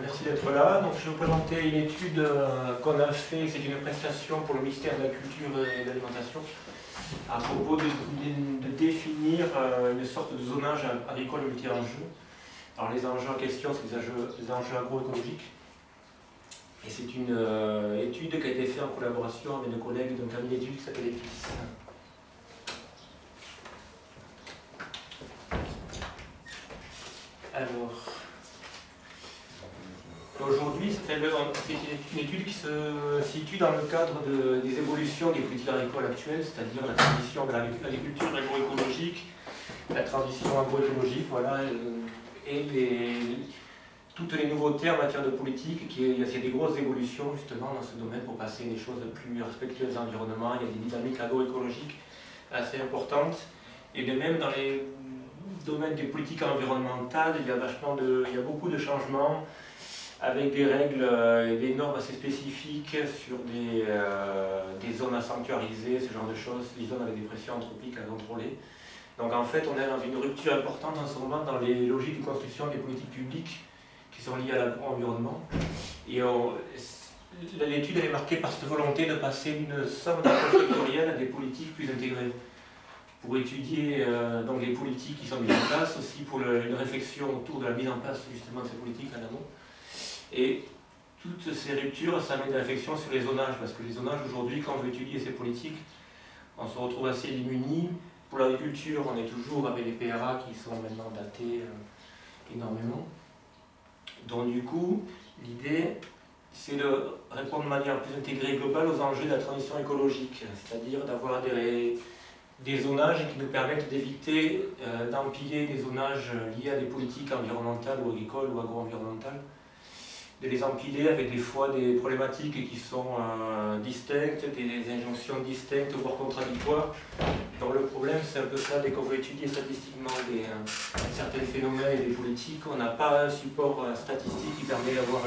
merci d'être là. Donc, je vais vous présenter une étude euh, qu'on a fait, c'est une prestation pour le ministère de la Culture et de l'Alimentation, à propos de, définir euh, une sorte de zonage agricole multi-enjeux. Alors les enjeux en question, c'est des enjeux, agroécologiques. Et c'est une euh, étude qui a été faite en collaboration avec nos collègues d'un cabinet d'études qui s'appelle EPIS. Alors, aujourd'hui, c'est une étude qui se situe dans le cadre des évolutions des politiques agricoles actuelles, c'est-à-dire la transition de l'agriculture agroécologique, la transition agroécologique, voilà, euh, et toutes les nouveautés en matière de politique, qui, il y a des grosses évolutions justement dans ce domaine pour passer des choses plus respectueuses de l'environnement, il y a des dynamiques agroécologiques assez importantes, et de même dans les domaine des politiques environnementales, il y a, vachement de, il y a beaucoup de changements avec des règles euh, et des normes assez spécifiques sur des, euh, des, zones à sanctuariser, ce genre de choses, des zones avec des pressions anthropiques à contrôler. Donc en fait, on est dans une rupture importante en ce moment dans les logiques de construction des politiques publiques qui sont liées à l'environnement. Et l'étude est marquée par cette volonté de passer d'une somme sectorielle à des politiques plus intégrées pour étudier euh, donc les politiques qui sont mises en place, aussi pour une réflexion autour de la mise en place justement de ces politiques en amont. Et toutes ces ruptures, ça met de la réflexion sur les zonages, parce que les zonages aujourd'hui, quand on veut étudier ces politiques, on se retrouve assez démunis. Pour l'agriculture, on est toujours avec les PRA qui sont maintenant datés euh, énormément. Donc du coup, l'idée, c'est de répondre de manière plus intégrée et globale aux enjeux de la transition écologique, c'est-à-dire d'avoir des, des zonages qui nous permettent d'éviter euh, d'empiler des zonages liés à des politiques environnementales ou agricoles ou agro-environnementales, de les empiler avec des fois des problématiques qui sont euh, distinctes, des injonctions distinctes, voire contradictoires. Donc le problème, c'est un peu ça, dès qu'on veut étudier statistiquement des, euh, certains phénomènes et des politiques, on n'a pas un support statistique qui permet d'avoir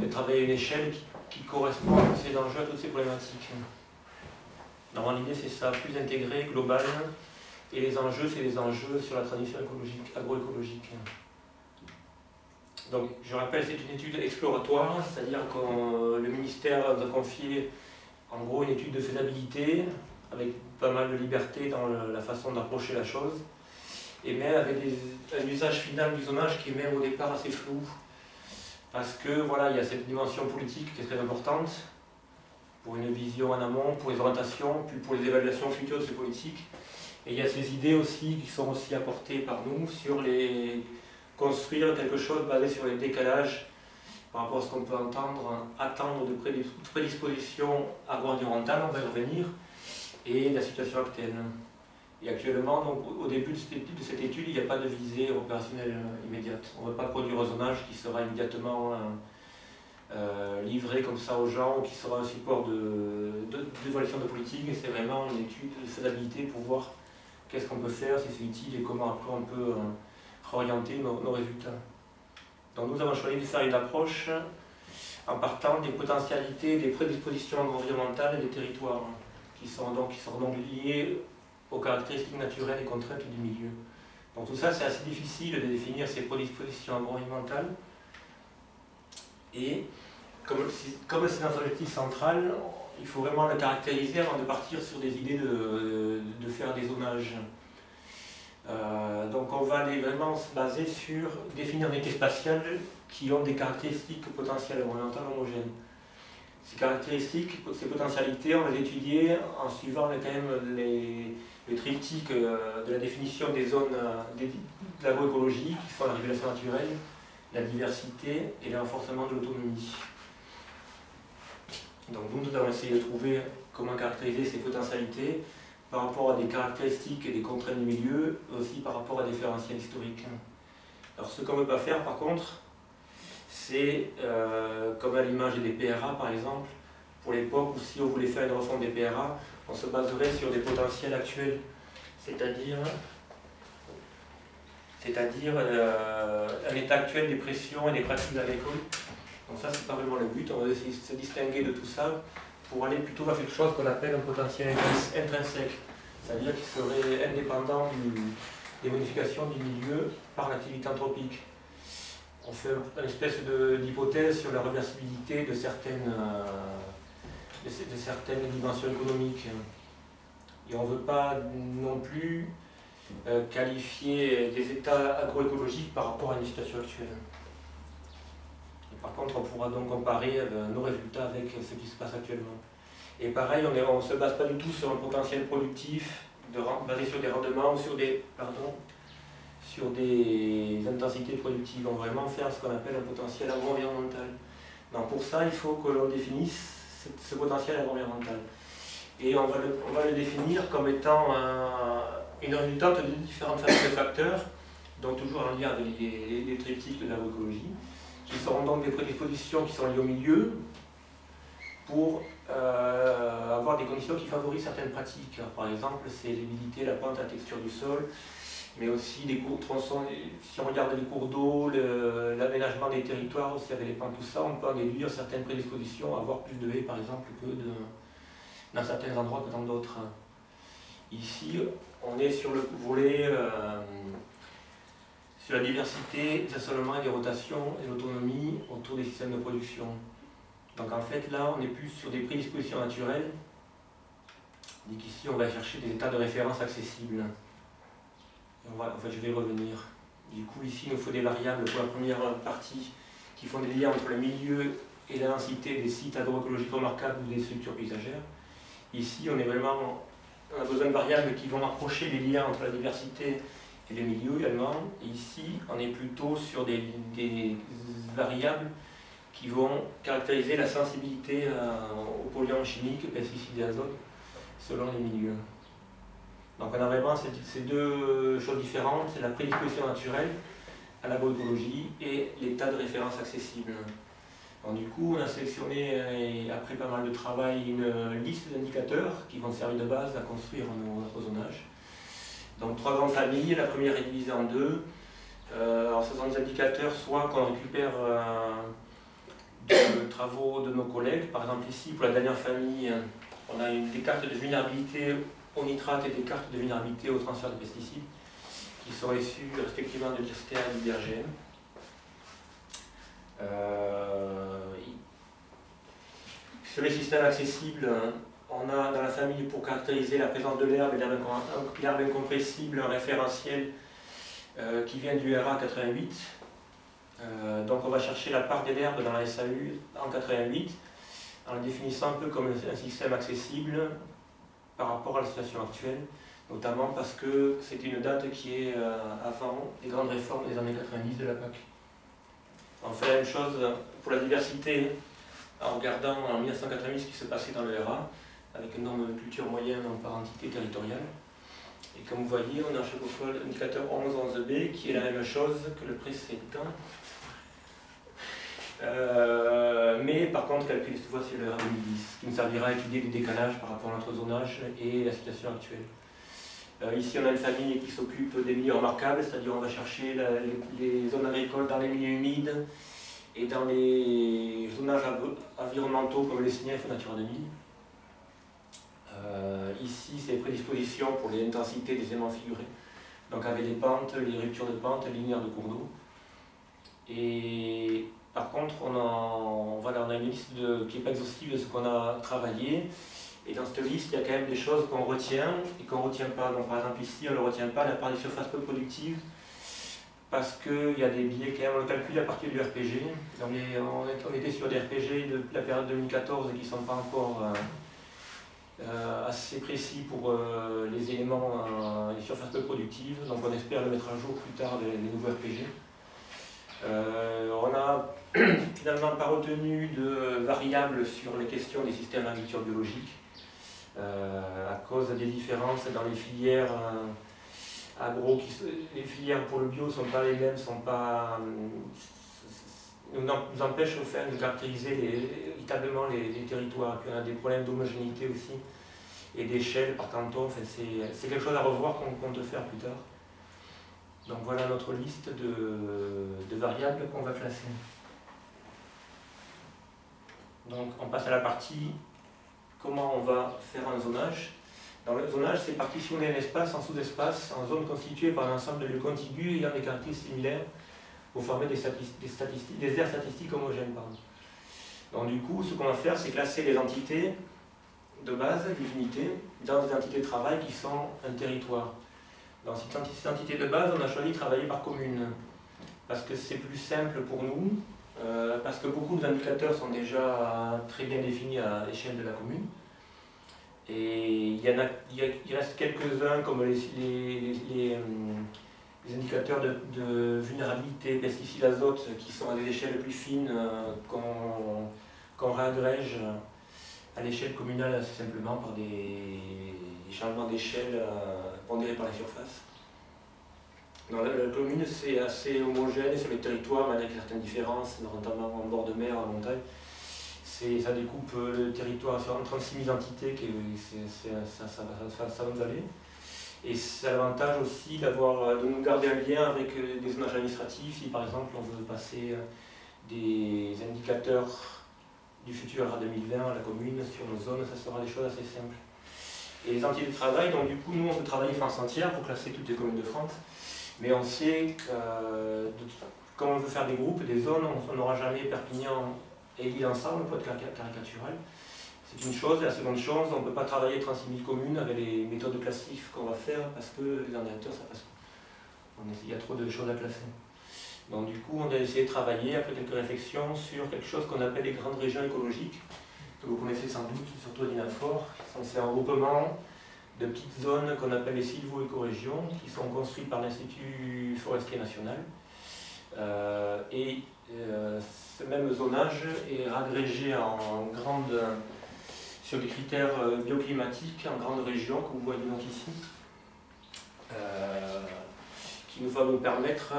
de travailler une échelle qui, correspond à ces enjeux, à toutes ces problématiques. Normalement, l'idée, c'est ça, plus intégré, global. Et les enjeux, c'est les enjeux sur la transition écologique, agroécologique. Donc, je rappelle, c'est une étude exploratoire, c'est-à-dire que le ministère nous a confié, en gros, une étude de faisabilité, avec pas mal de liberté dans la façon d'approcher la chose, et même avec un usage final du zonage qui est même au départ assez flou, parce que, voilà, il y a cette dimension politique qui est très importante, pour une vision en amont, pour les orientations, puis pour les évaluations futures de ces politiques. Et il y a ces idées aussi qui sont aussi apportées par nous sur les construire quelque chose basé sur les décalages par rapport à ce qu'on peut entendre, attendre de prédispositions agro-environnementales, on va y revenir, et la situation actuelle. Et actuellement, donc, au début de cette étude, il n'y a pas de visée opérationnelle immédiate. On ne veut pas produire un zonage qui sera immédiatement euh, livré comme ça aux gens, qui sera un support d'évaluation de, de, politique, c'est vraiment une étude de faisabilité pour voir qu'est-ce qu'on peut faire, si c'est utile et comment après on peut euh, orienter nos, résultats. Donc nous avons choisi de faire une approche en partant des potentialités, des prédispositions environnementales des territoires, qui sont donc, qui sont donc liés aux caractéristiques naturelles et contraintes du milieu. Donc tout ça, c'est assez difficile de définir ces prédispositions environnementales, et comme c'est notre objectif central, il faut vraiment le caractériser avant de partir sur des idées de, de faire des zonages. Euh, donc on va aller vraiment se baser sur définir des unités spatiales qui ont des caractéristiques potentielles environnementales homogènes. Ces caractéristiques, ces potentialités, on va les étudier en suivant quand même les, le triptyque euh, de la définition des zones euh, de l'agroécologie, qui sont la régulation naturelle, la diversité et le renforcement de l'autonomie. Donc nous, nous avons essayé de trouver comment caractériser ces potentialités par rapport à des caractéristiques et des contraintes du milieu, aussi par rapport à des différentiels historiques. Alors ce qu'on ne veut pas faire par contre, c'est, euh, comme à l'image des PRA par exemple, pour l'époque où si on voulait faire une refonte des PRA, on se baserait sur des potentiels actuels, c'est-à-dire c'est-à-dire euh, un état actuel des pressions et des pratiques agricoles. Donc ça, c'est pas vraiment le but, on va essayer de se distinguer de tout ça pour aller plutôt vers quelque chose qu'on appelle un potentiel intrinsèque, c'est-à-dire qui serait indépendant des modifications du milieu par l'activité anthropique. on fait une espèce d'hypothèse sur la reversibilité de certaines, de, certaines dimensions économiques. Et on ne veut pas non plus qualifier des états agroécologiques par rapport à une situation actuelle. Par contre, on pourra donc comparer nos résultats avec ce qui se passe actuellement. Et pareil, on ne se base pas du tout sur un potentiel productif basé sur des rendements ou sur des, intensités productives. On va vraiment faire ce qu'on appelle un potentiel agro-environnemental. Pour ça, il faut que l'on définisse ce, potentiel agro-environnemental. Et on va, le, définir comme étant une résultante de différentes facteurs, donc toujours en lien avec les, les, triptyques de l'agroécologie, qui seront donc des prédispositions qui sont liées au milieu pour euh, avoir des conditions qui favorisent certaines pratiques. par exemple, c'est l'humidité, la pente, la texture du sol, mais aussi les cours tronçons, si on regarde les cours d'eau, l'aménagement des territoires aussi avec les pentes, tout ça, on peut en déduire certaines prédispositions avoir plus de haies par exemple que dans certains endroits que dans d'autres. Ici, on est sur le volet euh, sur la diversité, des assolements et des rotations et l'autonomie autour des systèmes de production. Donc en fait, là, on est plus sur des prédispositions naturelles. Donc ici, on va chercher des états de référence accessibles. en fait, je vais revenir. Du coup, ici, il nous faut des variables pour la première partie qui font des liens entre le milieu et la densité des sites agroécologiques remarquables ou des structures paysagères. Ici, on, est vraiment, on a besoin de variables qui vont rapprocher les liens entre la diversité et les milieux également. Ici, on est plutôt sur des, variables qui vont caractériser la sensibilité euh, aux polluants chimiques, pesticides et azote, selon les milieux. Donc on a vraiment ces deux choses différentes, c'est la prédisposition naturelle à l'agroécologie et l'état de référence accessible. Donc, du coup, on a sélectionné, euh, après pas mal de travail, une liste d'indicateurs qui vont servir de base à construire notre zonage. Donc trois grandes familles, la première est divisée en deux. Euh, alors ce des indicateurs soit qu'on récupère de travaux de nos collègues. Par exemple ici, pour la dernière famille, on a des cartes de vulnérabilité au nitrate et des cartes de vulnérabilité au transfert de pesticides qui sont issues respectivement de l'IRSTEA et de l'IRGM. Euh, sur les systèmes accessibles, on a dans la famille, pour caractériser la présence de l'herbe et l'herbe incompressible, un référentiel euh, qui vient du RA 88, euh, donc on va chercher la part des l'herbe dans la SAU en 88, en le définissant un peu comme un système accessible par rapport à la situation actuelle, notamment parce que c'est une date qui est euh, avant les grandes réformes des années 90 de la PAC. On fait la même chose pour la diversité en regardant en 1988 ce qui se passait dans le RA, avec un nombre de culture moyenne par entité territoriale. Et comme vous voyez, on a chaque fois l'indicateur 11-11b qui est la même chose que le précédent. Euh, mais par contre, calculer cette fois c'est le R 2010, qui nous servira à étudier les décalages par rapport à notre zonage et la situation actuelle. Euh, ici, on a une famille qui s'occupe des milieux remarquables, c'est-à-dire on va chercher les, zones agricoles dans les milieux humides et dans les zonages environnementaux comme les SNIEF ou Natura 2000. Euh, ici, c'est les prédispositions pour les intensités des aimants figurés, donc avec les pentes, les ruptures de pentes, linéaires de cours d'eau. Et par contre, on a, une liste qui n'est pas exhaustive de ce qu'on a travaillé. Et dans cette liste, il y a quand même des choses qu'on retient et qu'on ne retient pas. Donc, par exemple, ici, on ne retient pas la part des surfaces peu productives parce qu'il y a des biais quand même, on le calcule à partir du RPG. Donc, on, était sur des RPG de la période 2014 qui ne sont pas encore euh, assez précis pour euh, les éléments, les surfaces peu productives. Donc, on espère le mettre à jour plus tard, les, les nouveaux RPG. on a finalement pas retenu de variables sur les questions des systèmes d'agriculture biologique euh, à cause des différences dans les filières euh, agro. Qui, les filières pour le bio ne sont pas les mêmes, sont pas, euh, nous, empêchent faire de caractériser les, les, territoires. Puis on a des problèmes d'homogénéité aussi et d'échelle par canton. c'est quelque chose à revoir qu'on compte faire plus tard. Donc voilà notre liste de, variables qu'on va classer. Donc on passe à la partie comment on va faire un zonage. Dans le zonage, c'est partitionner un espace en sous-espace, en zones constituées par un ensemble de lieux contigus ayant des caractéristiques similaires pour former des, statistiques, des, aires statistiques homogènes. Donc du coup, ce qu'on va faire, c'est classer les entités de base, les unités, dans des entités de travail qui sont un territoire. Dans cette entité de base, on a choisi de travailler par commune, parce que c'est plus simple pour nous, euh, parce que beaucoup d'indicateurs sont déjà très bien définis à l'échelle de la commune. Et il, y en a, il, reste quelques-uns comme les, les, euh, indicateurs de, vulnérabilité, pesticides, azote, qui sont à des échelles plus fines euh, qu'on réagrège à l'échelle communale assez simplement par des, changements d'échelle pondérés par la surface. La, commune, c'est assez homogène sur les territoires, malgré certaines différences, notamment en bord de mer, en montagne. Ça découpe le territoire en 36 000 entités, qui ça, ça, va nous aller. Et c'est l'avantage aussi d'avoir, de nous garder un lien avec euh, des zonages administratifs. Si par exemple on veut passer euh, des indicateurs du futur à 2020 à la commune sur nos zones, ça sera des choses assez simples. Et les entités de travail, donc du coup nous on peut travailler France entière pour classer toutes les communes de France mais on sait que euh, quand on veut faire des groupes, des zones, on n'aura jamais Perpignan et Lille ensemble, peut être caricatural. C'est une chose. Et la seconde chose, on ne peut pas travailler 36 000 communes avec les méthodes classiques qu'on va faire parce que les ordinateurs, ça passe pas. Il y a trop de choses à classer. Donc du coup, on a essayé de travailler, après quelques réflexions, sur quelque chose qu'on appelle les grandes régions écologiques, que vous connaissez sans doute, surtout à l'INAFOR. C'est un groupement de petites zones qu'on appelle les sylvo-écorégions, qui sont construites par l'Institut forestier national. Euh, et euh, ce même zonage est agrégé en grande, sur des critères euh, bioclimatiques en grande région, que vous voyez donc ici, qui nous va nous permettre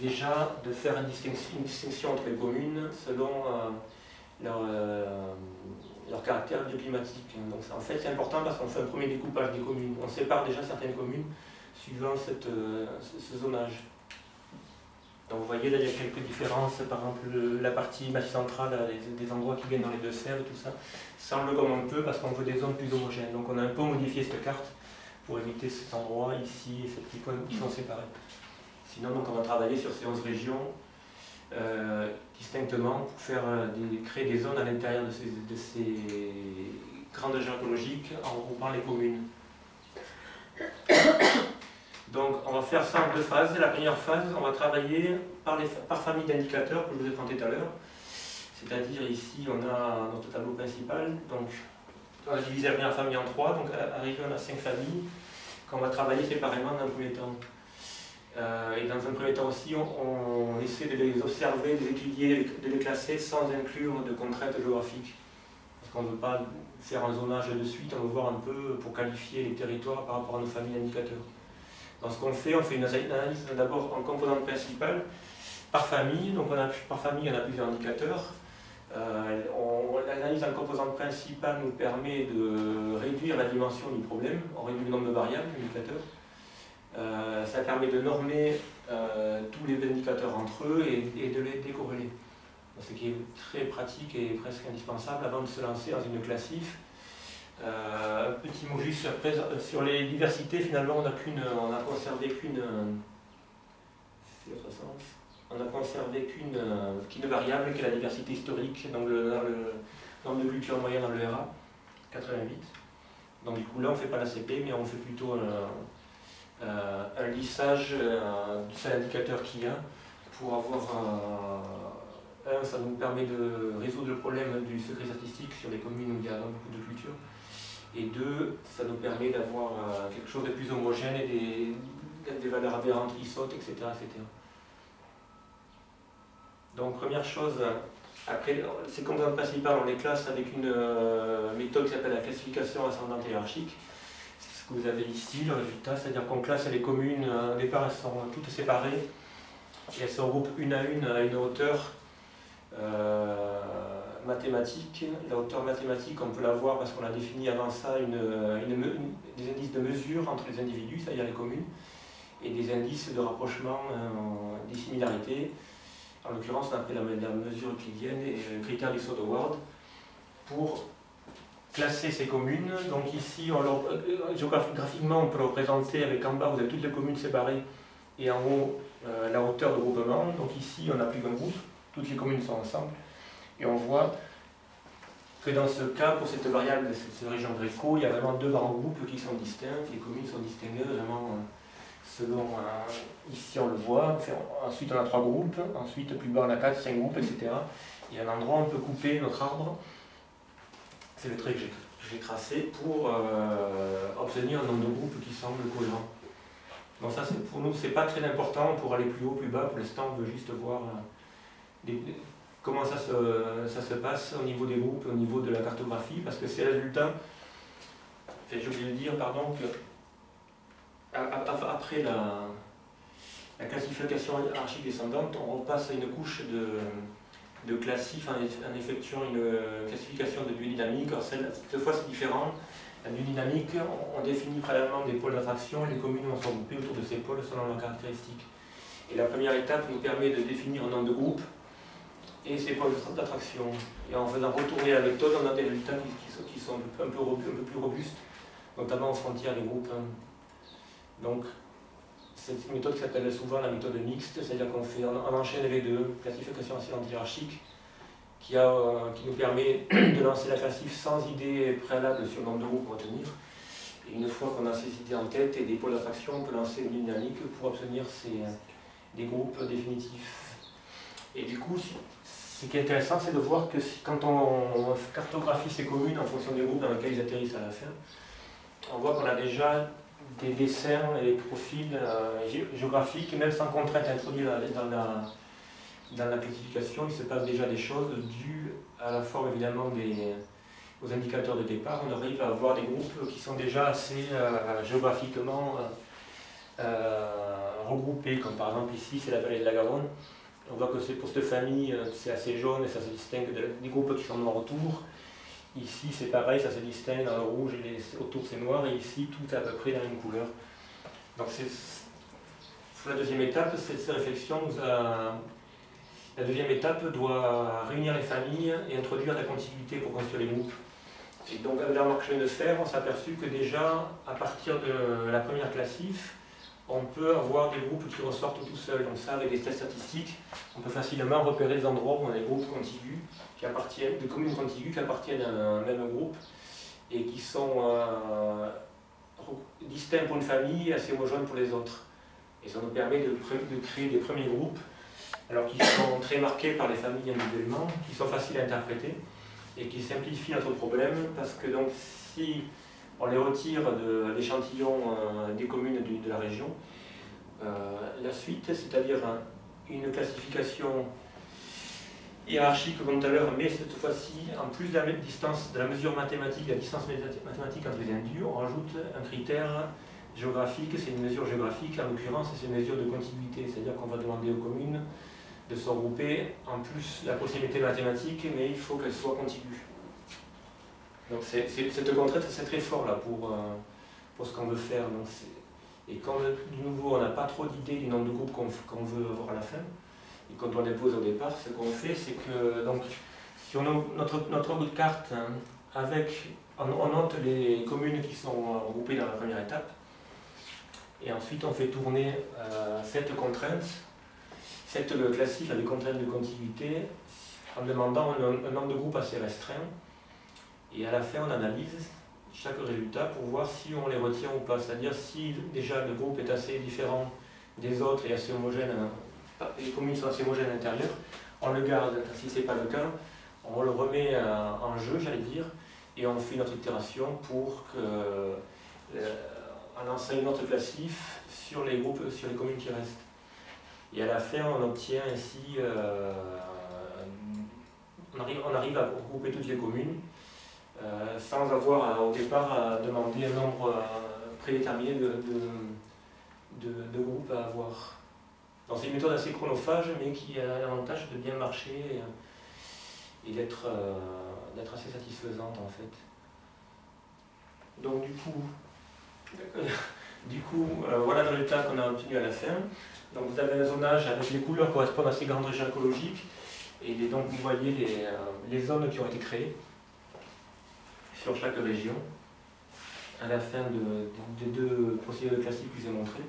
déjà de faire une distinction, entre les communes selon leur leur caractère bioclimatique. Donc en fait c'est important parce qu'on fait un premier découpage des communes. On sépare déjà certaines communes suivant cette, euh, ce zonage. Donc vous voyez là il y a quelques différences, par exemple la partie massif centrale, des endroits qui viennent dans les deux serres, tout ça, semble comme un peu parce qu'on veut des zones plus homogènes. Donc on a un peu modifié cette carte pour éviter cet endroit ici et ces petits points qui sont séparés. Sinon on va travailler sur ces 11 régions euh, distinctement pour faire euh, créer des zones à l'intérieur de ces, de ces grandes régions écologiques en regroupant les communes. Donc on va faire ça en deux phases. La première phase, on va travailler par, famille d'indicateurs que je vous ai présenté tout à l'heure. C'est-à-dire ici on a notre tableau principal. Donc on va diviser la première famille en trois, donc arrivé on a cinq familles qu'on va travailler séparément dans un premier temps. Euh, et dans un premier temps aussi, on, essaie de les observer, de les étudier, de les classer sans inclure de contraintes géographiques. Parce qu'on ne veut pas faire un zonage de suite, on veut voir un peu pour qualifier les territoires par rapport à nos familles d'indicateurs. Dans ce qu'on fait, on fait une analyse d'abord en composante principale, par famille, donc on a, par famille on a plusieurs indicateurs. Euh, L'analyse en composante principale nous permet de réduire la dimension du problème, on réduit le nombre de variables, d'indicateurs. Euh, ça permet de normer euh, tous les indicateurs entre eux et, de les décorréler. Ce qui est très pratique et presque indispensable avant de se lancer dans une classif. Euh, un petit mot juste sur les diversités, finalement on a, on a conservé qu'une on a conservé qu'une variable qui est la diversité historique dans le, nombre de cultures moyennes dans le RA, 88. Donc du coup là on ne fait pas la CP mais on fait plutôt euh, un lissage euh, du seul indicateur qu'il y a pour avoir un, ça nous permet de résoudre le problème du secret statistique sur les communes où il y a beaucoup de cultures. Et deux, ça nous permet d'avoir euh, quelque chose de plus homogène et des, valeurs aberrantes qui sautent, etc.. Donc première chose, après ces composantes principales, on les classe avec une méthode qui s'appelle la classification ascendante hiérarchique. Vous avez ici, le résultat, c'est-à-dire qu'on classe les communes, euh, au départ elles sont toutes séparées, et elles se regroupent une à une à une hauteur euh, mathématique. La hauteur mathématique, on peut la voir parce qu'on a défini avant ça une, des indices de mesure entre les individus, c'est-à-dire les communes, et des indices de rapprochement, euh, des similarités. En l'occurrence, on a pris la, mesure euclidienne et le critère du Sodoward pour classer ces communes. Donc ici, on euh, géographiquement, on peut représenter avec en bas, vous avez toutes les communes séparées, et en haut la hauteur de groupement. Donc ici, on n'a plus qu'un groupe, toutes les communes sont ensemble, et on voit que dans ce cas, pour cette variable de cette région Gréco, il y a vraiment deux grands groupes qui sont distincts, les communes sont distinguées vraiment selon, ici on le voit, ensuite on a trois groupes, ensuite plus bas on a quatre, cinq groupes, etc. Il y a un endroit où on peut couper notre arbre, c'est le trait que j'ai tracé, pour euh, obtenir un nombre de groupes qui semble cohérent. Donc ça pour nous c'est pas très important pour aller plus haut, plus bas, pour l'instant on veut juste voir euh, comment ça se, passe au niveau des groupes, au niveau de la cartographie, parce que ces résultats, j'ai oublié de dire, pardon, que après la, la classification hiérarchique descendante, on repasse à une couche de, classif en, effectuant une classification de biodynamique. Alors cette fois c'est différent. La biodynamique, on, définit préalablement des pôles d'attraction et les communes vont se regrouper autour de ces pôles selon leurs caractéristiques. Et la première étape nous permet de définir un nombre de groupes et ces pôles d'attraction. Et en faisant retourner la méthode, on a des résultats qui, sont, un, peu, un peu plus robustes, notamment aux frontières des groupes. Donc, c'est une méthode qui s'appelle souvent la méthode mixte, c'est-à-dire qu'on fait, on enchaîne les deux, classification ascendante hiérarchique, qui, a, euh, qui nous permet de lancer la classif sans idée préalable sur le nombre de groupes pour retenir. Et une fois qu'on a ces idées en tête et des pôles d'attraction, on peut lancer une dynamique pour obtenir ces, des groupes définitifs. Et du coup, ce qui est intéressant, c'est de voir que quand on cartographie ces communes en fonction des groupes dans lesquels ils atterrissent à la fin, on voit qu'on a déjà des dessins et des profils euh, géographiques, même sans contrainte introduite dans la, dans la classification, il se passe déjà des choses dues à la forme évidemment des, aux indicateurs de départ. On arrive à avoir des groupes qui sont déjà assez euh, géographiquement euh, regroupés, comme par exemple ici c'est la vallée de la Garonne. On voit que pour cette famille c'est assez jaune et ça se distingue des groupes qui sont noirs autour. Ici, c'est pareil, ça se distingue dans le rouge et autour c'est noir, et ici, tout est à peu près la même couleur. Donc, la deuxième étape, cette, réflexion a... La deuxième étape doit réunir les familles et introduire la contiguïté pour construire les groupes. Et donc, avec la remarque de faire, on s'est aperçu que déjà, à partir de la première classif, on peut avoir des groupes qui ressortent tout seuls. Donc ça, avec des tests statistiques, on peut facilement repérer des endroits où on a des groupes contigus, qui appartiennent, des communes contiguës qui appartiennent à un même groupe et qui sont euh, distincts pour une famille et assez homogènes pour les autres. Et ça nous permet de, créer des premiers groupes, alors qui sont très marqués par les familles individuellement, qui sont faciles à interpréter et qui simplifient notre problème parce que donc si on les retire de l'échantillon euh, des communes de, la région. Euh, la suite, c'est-à-dire une classification hiérarchique comme tout à l'heure, mais cette fois-ci, en plus de la distance mesure mathématique, la distance mathématique entre les indus, on rajoute un critère géographique, c'est une mesure géographique, en l'occurrence c'est une mesure de contiguïté, c'est-à-dire qu'on va demander aux communes de se en plus la possibilité mathématique, mais il faut qu'elle soit contiguë. Cette contrainte, c'est très fort là pour, euh, pour ce qu'on veut faire. Et quand de nouveau on n'a pas trop d'idées du nombre de groupes qu'on veut avoir à la fin, et quand on les pose au départ, ce qu'on fait, c'est que donc, on a notre, notre bout de carte, hein, avec, on, note les communes qui sont regroupées dans la première étape, et ensuite on fait tourner euh, cette contrainte, cette classique avec contrainte de contiguïté, en demandant un nombre de groupes assez restreint, et à la fin, on analyse chaque résultat pour voir si on les retient ou pas. C'est-à-dire si déjà le groupe est assez différent des autres et assez homogène, euh, les communes sont assez homogènes à l'intérieur, on le garde. Si ce n'est pas le cas, on le remet euh, en jeu, j'allais dire, et on fait notre itération pour que, euh, lance une autre classif sur les groupes, sur les communes qui restent. Et à la fin, on obtient ainsi, on, arrive, on arrive à regrouper toutes les communes euh, sans avoir au départ à demander un nombre euh, prédéterminé de, de, groupes à avoir. C'est une méthode assez chronophage, mais qui a l'avantage de bien marcher et, d'être euh, assez satisfaisante en fait. Donc du coup, du coup voilà le résultat qu'on a obtenu à la fin. Donc vous avez un zonage avec les couleurs correspondent à ces grandes régions écologiques, et donc vous voyez les, les zones qui ont été créées sur chaque région, à la fin de, des deux procédures classiques que je vous ai montrées.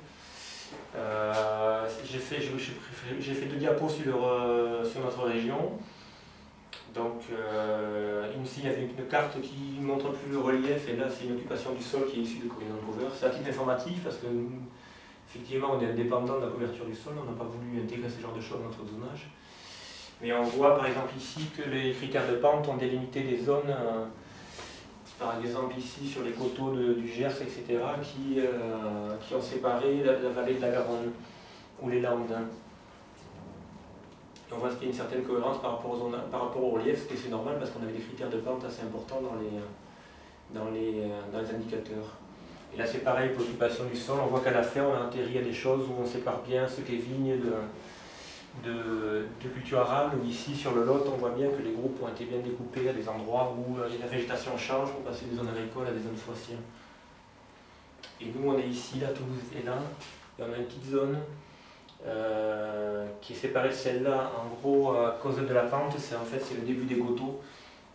Euh, j'ai fait, deux diapos sur, euh, notre région. Donc euh, ici il y avait une carte qui montre plus le relief et là c'est une occupation du sol qui est issue de Corinne Cover. C'est un titre informatif parce que effectivement on est indépendant de la couverture du sol, on n'a pas voulu intégrer ce genre de choses dans notre zonage. Mais on voit par exemple ici que les critères de pente ont délimité des zones par exemple ici sur les coteaux du Gers, etc., qui, euh, qui ont séparé la, vallée de la Garonne ou les Landes. on voit qu'il y a une certaine cohérence par rapport, par rapport au relief, ce qui est normal parce qu'on avait des critères de pente assez importants dans les, dans les, dans les indicateurs. Et là c'est pareil pour l'occupation du sol, on voit qu'à la fin on a atterri à des choses où on sépare bien ce qui est vigne de, de, culture arabe, où ici sur le Lot, on voit bien que les groupes ont été bien découpés à des endroits où euh, la végétation change pour passer des zones agricoles à des zones forestières. Et nous, on est ici, là, Toulouse est là, et on a une petite zone euh, qui est séparée de celle-là, en gros, à cause de la pente, c'est en fait c'est le début des gotos.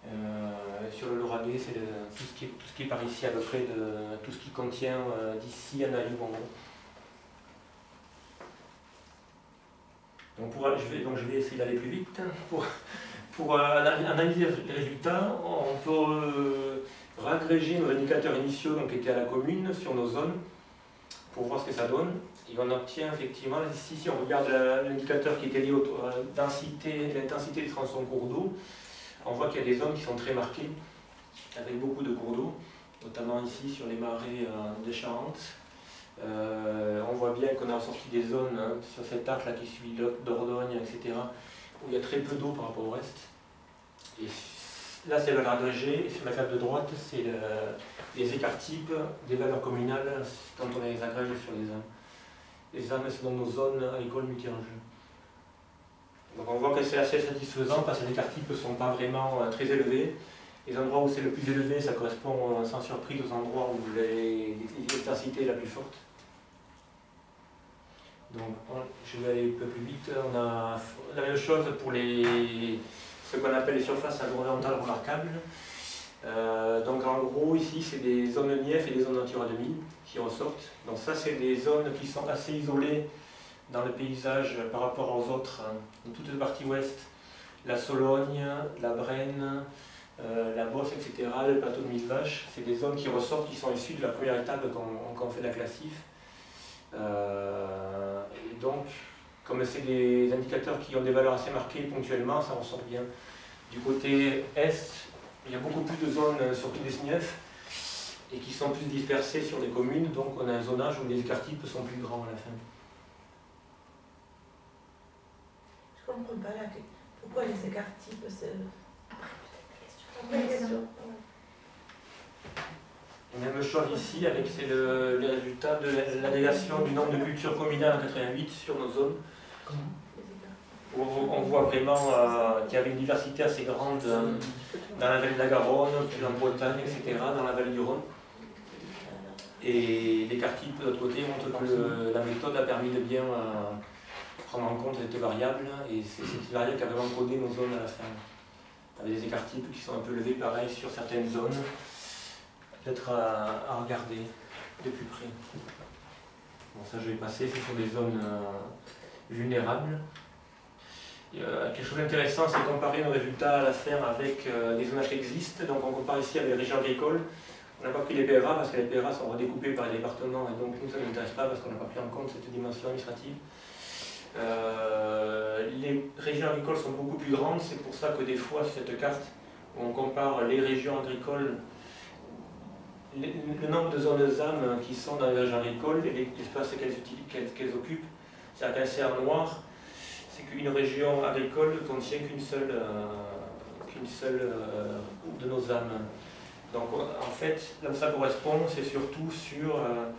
Euh, sur le Lauragais, c'est tout, ce qui est, tout ce qui est par ici à peu près, de, tout ce qui contient d'ici à Nalou, en gros. Donc, je, vais, donc je vais essayer d'aller plus vite. Pour, pour euh, analyser les résultats, on peut euh, ragréger nos indicateurs initiaux donc, qui étaient à la commune sur nos zones pour voir ce que ça donne. Et on obtient effectivement, ici si on regarde l'indicateur qui était lié à l'intensité des tronçons cours d'eau, on voit qu'il y a des zones qui sont très marquées, avec beaucoup de cours d'eau, notamment ici sur les marais euh, de Charente, euh, on voit bien qu'on a ressorti des zones hein, sur cet arc là qui suit Dordogne, etc., où il y a très peu d'eau par rapport au reste. Et là, c'est le valeur agrégée, et sur la carte de droite, c'est les écarts types des valeurs communales quand on les agrège sur les âmes. Les âmes, c'est dans nos zones agricoles multi Donc on voit que c'est assez satisfaisant parce que les écarts types ne sont pas vraiment euh, très élevés. Les endroits où c'est le plus élevé, ça correspond euh, sans surprise aux endroits où l'intensité est la plus forte. Donc, je vais aller un peu plus vite. On a la même chose pour les, ce qu'on appelle les surfaces agro-orientales remarquables. Euh, donc en gros, ici, c'est des zones NIEF et des zones Natura 2000 qui ressortent. Donc ça, c'est des zones qui sont assez isolées dans le paysage par rapport aux autres. Dans toute la partie ouest, la Sologne, la Brenne, la Bosse, etc., le plateau de Mille Vaches, c'est des zones qui ressortent, qui sont issues de la première étape quand on fait la classif. Euh, et donc, comme c'est des indicateurs qui ont des valeurs assez marquées ponctuellement, ça ressort bien. Du côté est, il y a beaucoup plus de zones, euh, surtout des SNIEF, et qui sont plus dispersées sur les communes, donc on a un zonage où les écarts types sont plus grands à la fin. Je comprends pas là, pourquoi les écarts types même chose ici, avec le, les résultats de l'agrégation du nombre de cultures communales en 88 sur nos zones. Où on voit vraiment euh, qu'il y avait une diversité assez grande euh, dans la vallée de la Garonne, puis en Bretagne, etc., dans la vallée du Rhône. Et les quartiers de l'autre côté montrent que la méthode a permis de bien euh, prendre en compte cette variable, et c'est cette variable qui a vraiment codé nos zones à la fin. Avec des écarts types qui sont un peu levés, pareil, sur certaines zones peut-être à, regarder de plus près. Bon, ça je vais passer, ce sont des zones euh, vulnérables. Euh, quelque chose d'intéressant, c'est comparer nos résultats à la ferme avec euh, des zonages qui existent. Donc on compare ici avec les régions agricoles. On n'a pas pris les PRA parce que les PRA sont redécoupés par les départements et donc nous ça ne nous intéresse pas parce qu'on n'a pas pris en compte cette dimension administrative. Les régions agricoles sont beaucoup plus grandes, c'est pour ça que des fois sur cette carte, on compare les régions agricoles le nombre de zones âmes qui sont dans les régions agricoles et l'espace qu'elles occupent, c'est-à-dire noir, c'est qu'une région agricole ne contient qu'une seule, euh, seule euh, de nos âmes. Donc en fait, là où ça correspond, c'est surtout sur euh,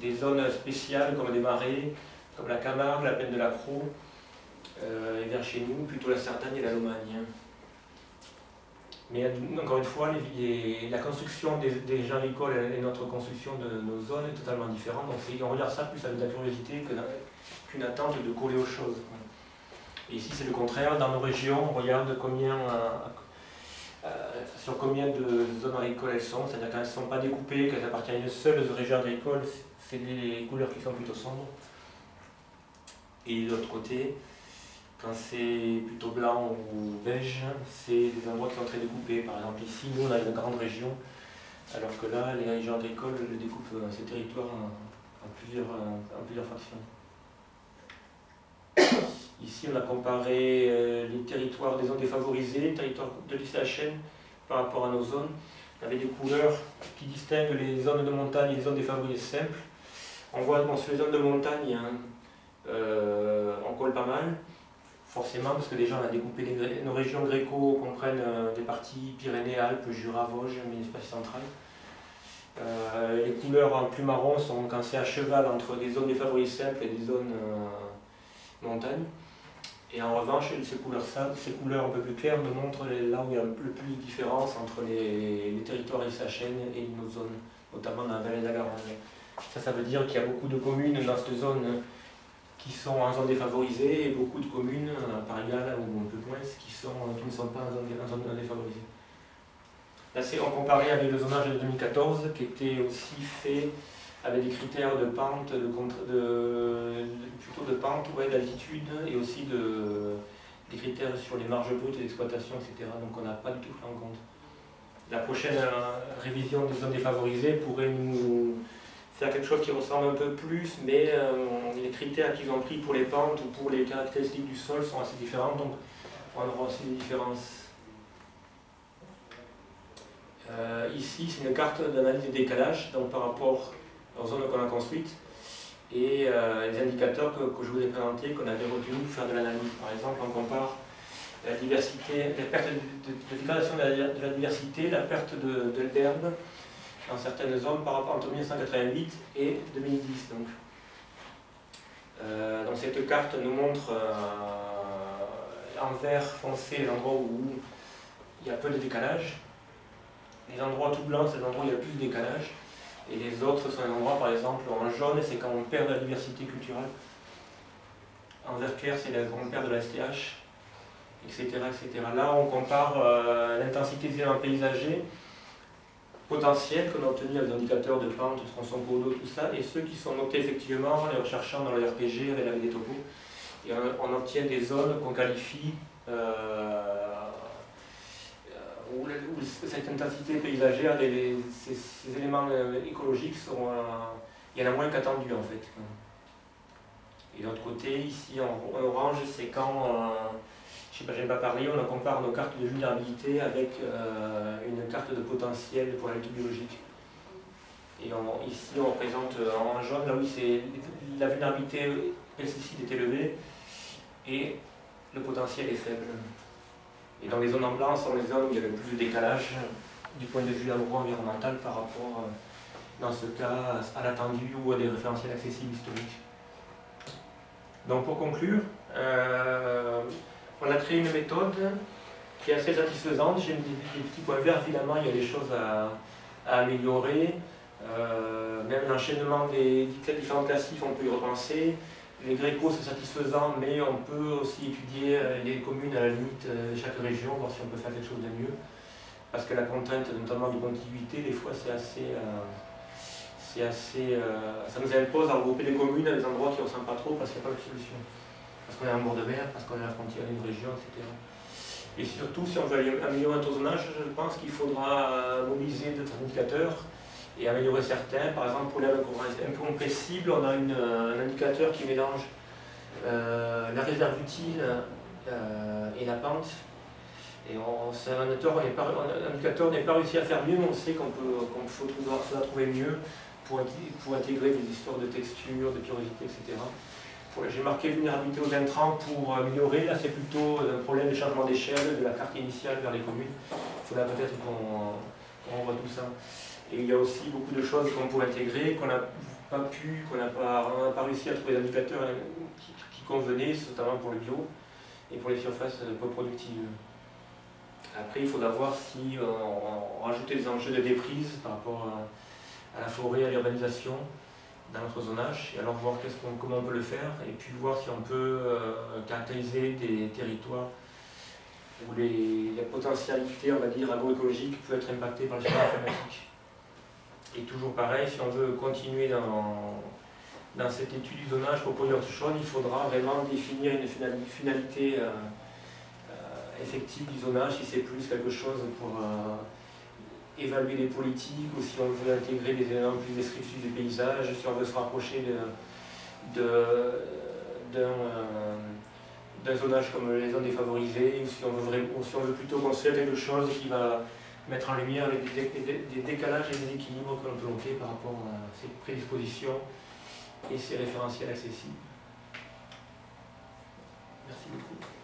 des zones spéciales comme les marais, comme la Camargue, la Plaine de la Croix, et vers chez nous, plutôt la Cerdagne et la Lomagne. Mais encore une fois, la construction des, des gens agricoles et notre construction de nos zones est totalement différente. Donc on regarde ça plus avec de la curiosité qu'une attente de coller aux choses. Et ici c'est le contraire, dans nos régions, on regarde euh, euh, sur combien de zones agricoles elles sont, c'est-à-dire qu'elles ne sont pas découpées, qu'elles appartiennent à une seule région agricole, c'est des couleurs qui sont plutôt sombres. Et de l'autre côté, quand c'est plutôt blanc ou beige, c'est des endroits qui sont très découpés. Par exemple, ici, nous, on a une grande région, alors que là, les régions agricoles découpent euh, ces territoires en, plusieurs, en plusieurs fractions. Ici, on a comparé euh, les territoires des zones défavorisées, les territoires de l'ICHN par rapport à nos zones. On avait des couleurs qui distinguent les zones de montagne et les zones défavorisées simples. On voit bon, sur les zones de montagne, hein, euh, on colle pas mal, forcément parce que déjà on a découpé nos régions gréco comprennent euh, des parties Pyrénées, Alpes, Jura, Vosges, mais espace central. les couleurs en plus marron sont quand c'est à cheval entre des zones défavorisées simples et des zones montagne. Et en revanche, ces couleurs, ces couleurs un peu plus claires nous montrent là où il y a le plus de différence entre les, territoires ISHN et nos zones, notamment dans la vallée de la. Ça, ça veut dire qu'il y a beaucoup de communes dans cette zone qui sont en zone défavorisée et beaucoup de communes, à Paris ou un peu moins, qui, sont, qui ne sont pas en zone, zone défavorisée. Là, c'est en comparé avec le zonage de 2014 qui était aussi fait avec des critères de pente, de, de, plutôt de pente, ouais, d'altitude et aussi de, des critères sur les marges brutes d'exploitation, etc. Donc on n'a pas du tout pris en compte. La prochaine euh, révision des zones défavorisées pourrait nous faire quelque chose qui ressemble un peu plus, mais euh, les critères qu'ils ont pris pour les pentes ou pour les caractéristiques du sol sont assez différents, donc on aura aussi des différences. Euh, ici, c'est une carte d'analyse des décalages, donc par rapport en zone qu'on a construite et euh, les indicateurs que, je vous ai présentés, qu'on avait retenus pour faire de l'analyse. Par exemple, on compare la diversité, la perte de, dégradation de la, diversité, la perte de, l'herbe dans certaines zones par rapport entre 1988 et 2010. Donc. Euh, cette carte nous montre euh, en vert foncé l'endroit où il y a peu de décalage. Les endroits tout blancs, c'est l'endroit où il y a plus de décalage. Et les autres sont des endroits, par exemple, en jaune, c'est quand on perd de la diversité culturelle. En vert clair, c'est quand on perd de la STH, etc., etc. Là, on compare euh, l'intensité des éléments paysagers potentiels qu'on a obtenus avec l'indicateurs de pente, tronçon d'eau, tout ça, et ceux qui sont notés effectivement en les recherchant dans le RPG avec des topos. Et on, obtient des zones qu'on qualifie euh, où, cette intensité paysagère, ces, éléments euh, écologiques sont, il y en a moins qu'attendu en fait. Et de l'autre côté, ici en, orange, c'est quand, euh, je sais pas, parler, on compare nos cartes de vulnérabilité avec euh, une carte de potentiel pour la biologique. Et ici, on représente en jaune, là c'est la vulnérabilité pesticide est élevée et le potentiel est faible. Et dans les zones en blanc sont les zones où il y avait plus de décalage du point de vue agro-environnemental par rapport, euh, dans ce cas, à l'attendu ou à des référentiels accessibles historiques. Donc pour conclure, euh, on a créé une méthode qui est assez satisfaisante. J'ai des, petits points verts, évidemment, il y a des choses à, améliorer. Euh, même l'enchaînement des différents classifs, on peut y repenser. Les grécos, c'est satisfaisant, mais on peut aussi étudier euh, les communes à la limite de chaque région, voir si on peut faire quelque chose de mieux. Parce que la contrainte, notamment de contiguïté, des fois, c'est assez. Euh, c'est assez euh, ça nous impose à regrouper les communes à des endroits qui ne ressemblent pas trop parce qu'il n'y a pas de solution. Qu'on est bord de mer, parce qu'on est à la frontière d'une région, etc. Et surtout, si on veut améliorer un taux je pense qu'il faudra mobiliser d'autres indicateurs et améliorer certains. Par exemple, pour les incompressibles, on a un indicateur qui mélange euh, la réserve utile euh, et la pente. Et c'est un, indicateur n'est pas réussi à faire mieux, mais on sait qu'on peut faut trouver mieux pour, intégrer des histoires de texture, de porosité, etc. J'ai marqué vulnérabilité aux intrants pour améliorer. Là, c'est plutôt un problème de changement d'échelle de la carte initiale vers les communes. Il faudra peut-être qu'on voit tout ça. Et il y a aussi beaucoup de choses qu'on pourrait intégrer, qu'on n'a pas pu, qu'on n'a pas, pas, réussi à trouver des indicateurs hein, qui, convenaient, notamment pour le bio et pour les surfaces peu productives. Après, il faudra voir si on, rajoutait des enjeux de déprise par rapport à, la forêt, à l'urbanisation dans notre zonage, et alors voir comment on peut le faire, et puis voir si on peut euh, caractériser des territoires où les, la potentialité, on va dire, agroécologique peut être impactée par les changements climatiques. Et toujours pareil, si on veut continuer dans, dans cette étude du zonage pour Polyurte-Chaude, il faudra vraiment définir une finalité euh, euh, effective du zonage, si c'est plus quelque chose pour évaluer des politiques ou si on veut intégrer des éléments plus descriptifs du paysage, si on veut se rapprocher euh, d'un zonage comme les zones défavorisées, ou si on veut, plutôt construire quelque chose qui va mettre en lumière des, décalages et des équilibres que l'on peut noter par rapport à ses prédispositions et ses référentiels accessibles. Merci beaucoup.